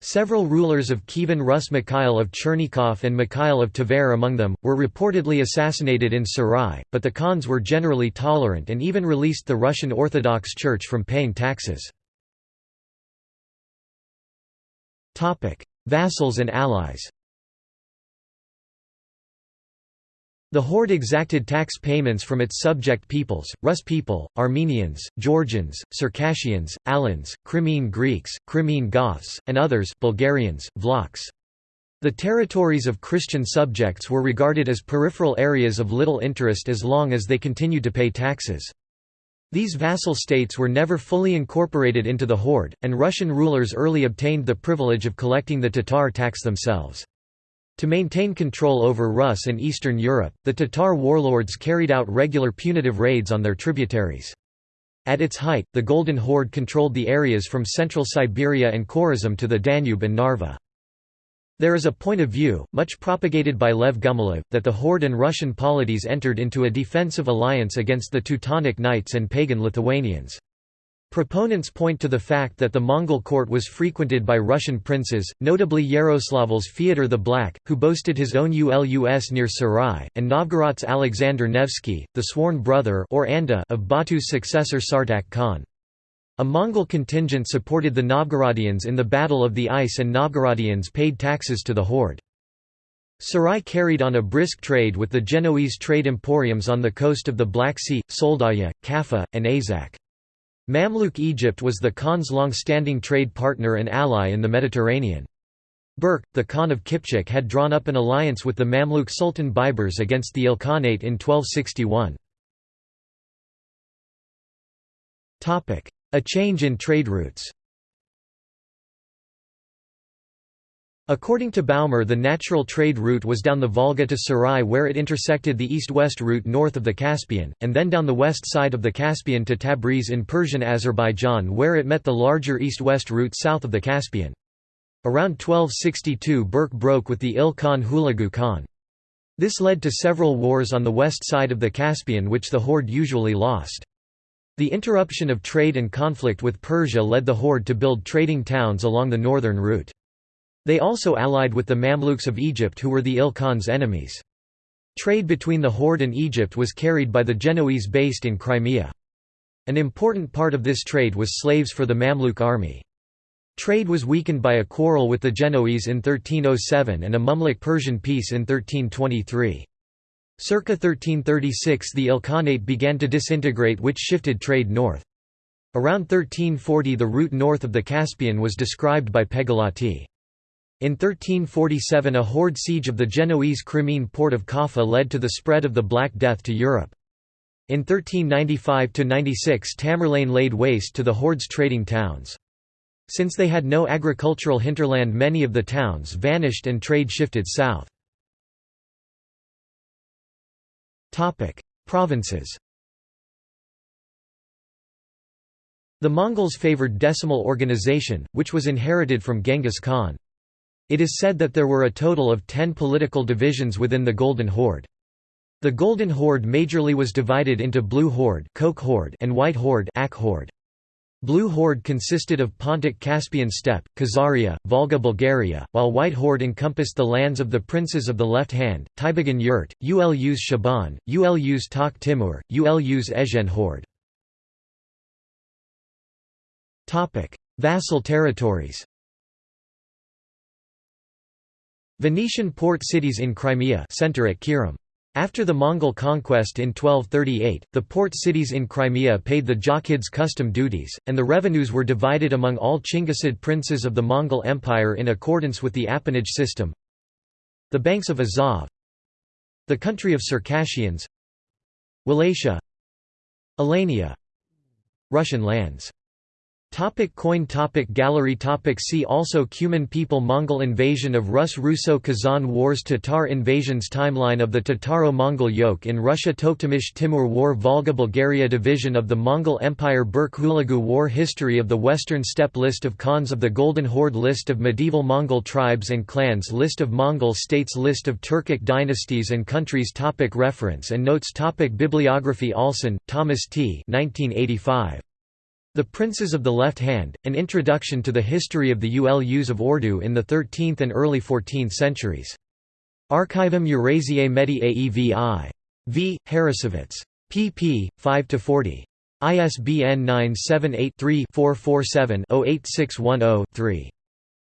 Several rulers of Kievan Rus Mikhail of Chernigov and Mikhail of Tver among them, were reportedly assassinated in Sarai, but the Khans were generally tolerant and even released the Russian Orthodox Church from paying taxes. Vassals and allies The horde exacted tax payments from its subject peoples, Rus people, Armenians, Georgians, Circassians, Alans, Crimean Greeks, Crimean Goths, and others Bulgarians, Vlachs. The territories of Christian subjects were regarded as peripheral areas of little interest as long as they continued to pay taxes. These vassal states were never fully incorporated into the horde, and Russian rulers early obtained the privilege of collecting the Tatar tax themselves. To maintain control over Rus and Eastern Europe, the Tatar warlords carried out regular punitive raids on their tributaries. At its height, the Golden Horde controlled the areas from central Siberia and Khorazm to the Danube and Narva. There is a point of view, much propagated by Lev Gumilev, that the Horde and Russian polities entered into a defensive alliance against the Teutonic Knights and pagan Lithuanians. Proponents point to the fact that the Mongol court was frequented by Russian princes, notably Yaroslavl's Fyodor the Black, who boasted his own ulus near Sarai, and Novgorod's Alexander Nevsky, the sworn brother or anda of Batu's successor Sartak Khan. A Mongol contingent supported the Novgorodians in the Battle of the Ice and Novgorodians paid taxes to the horde. Sarai carried on a brisk trade with the Genoese trade emporiums on the coast of the Black Sea, Soldaya, Kaffa, and Azak. Mamluk Egypt was the Khan's long-standing trade partner and ally in the Mediterranean. Berke, the Khan of Kipchak had drawn up an alliance with the Mamluk Sultan Baibars against the Ilkhanate in 1261. A change in trade routes According to Baumer the natural trade route was down the Volga to Sarai where it intersected the east-west route north of the Caspian, and then down the west side of the Caspian to Tabriz in Persian Azerbaijan where it met the larger east-west route south of the Caspian. Around 1262 Berke broke with the Il Khan Hulagu Khan. This led to several wars on the west side of the Caspian which the horde usually lost. The interruption of trade and conflict with Persia led the horde to build trading towns along the northern route. They also allied with the Mamluks of Egypt who were the Ilkhan's enemies. Trade between the Horde and Egypt was carried by the Genoese based in Crimea. An important part of this trade was slaves for the Mamluk army. Trade was weakened by a quarrel with the Genoese in 1307 and a Mamluk-Persian peace in 1323. Circa 1336 the Ilkhanate began to disintegrate which shifted trade north. Around 1340 the route north of the Caspian was described by Pegolotti. In 1347 a horde siege of the Genoese Crimean port of Kaffa led to the spread of the Black Death to Europe. In 1395–96 Tamerlane laid waste to the horde's trading towns. Since they had no agricultural hinterland many of the towns vanished and trade shifted south. Provinces The Mongols favored decimal organization, which was inherited from Genghis Khan. It is said that there were a total of ten political divisions within the Golden Horde. The Golden Horde majorly was divided into Blue Horde, Horde and White Horde, Ak Horde. Blue Horde consisted of Pontic-Caspian steppe, Khazaria, Volga Bulgaria, while White Horde encompassed the lands of the princes of the left hand, Taibagan Yurt, Ulus Shaban, Ulus Tak Timur, Ulus Ezhen Horde. Vassal territories Venetian port cities in Crimea center at Kyirim. After the Mongol conquest in 1238, the port cities in Crimea paid the Jochids custom duties, and the revenues were divided among all Chinggisid princes of the Mongol Empire in accordance with the appanage system. The banks of Azov The country of Circassians Wallachia Alania Russian lands Topic coin topic Gallery topic See also Cuman people Mongol invasion of Rus Russo-Kazan Wars Tatar invasions Timeline of the Tataro-Mongol yoke in Russia Tokhtamysh Timur War Volga-Bulgaria Division of the Mongol Empire Berke-Hulagu War History of the Western Steppe List of Khans of the Golden Horde List of medieval Mongol tribes and clans List of Mongol states List of Turkic dynasties and countries topic Reference and notes topic Bibliography Allsen, Thomas T. 1985. The Princes of the Left Hand, An Introduction to the History of the Ulus of Orda in the 13th and early 14th centuries. Archivum Eurasiae Medii Aevi. V. Harrassowitz. pp. 5–40. ISBN 978-3-447-08610-3.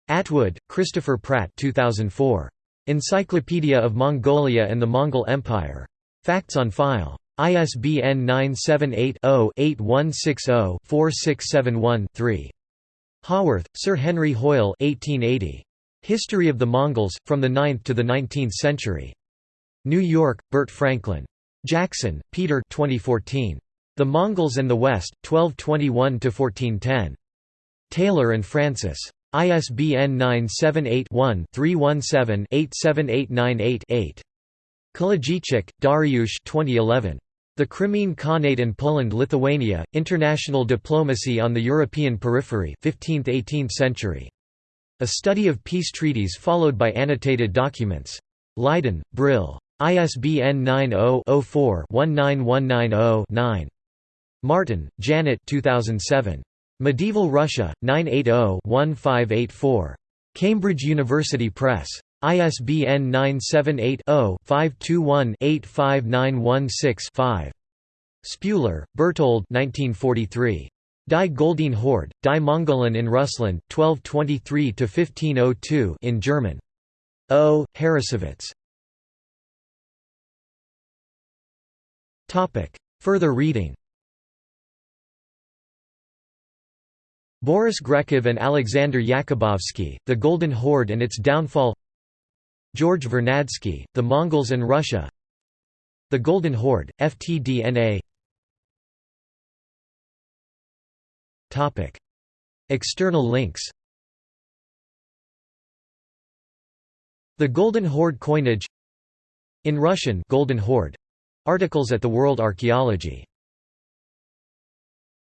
Atwood, Christopher Pratt 2004. Encyclopedia of Mongolia and the Mongol Empire. Facts on file. ISBN 978-0-8160-4671-3. Howorth, Sir Henry Hoyle 1880. History of the Mongols, From the Ninth to the Nineteenth Century. New York, Burt Franklin. Jackson, Peter 2014. The Mongols and the West, 1221–1410. Taylor and Francis. ISBN 978-1-317-87898-8. Kołodziejczyk, Dariusz 2011. The Crimean Khanate and Poland-Lithuania, International Diplomacy on the European Periphery 15th–18th century. A study of peace treaties followed by annotated documents. Leiden, Brill. ISBN 90-04-19190-9. Martin, Janet 2007. Medieval Russia, 980-1584. Cambridge University Press. ISBN 978-0-521-85916-5. Spuler, Bertold Die Goldene Horde, Die Mongolen in Russland, 1223–1502 in German. O. Harrassowitz. Further reading Boris Grekov and Alexander Yakubovsky, The Golden Horde and Its Downfall George Vernadsky, The Mongols and Russia The Golden Horde, FTDNA External links. The Golden Horde coinage. In Russian Golden Horde. Articles at the World Archaeology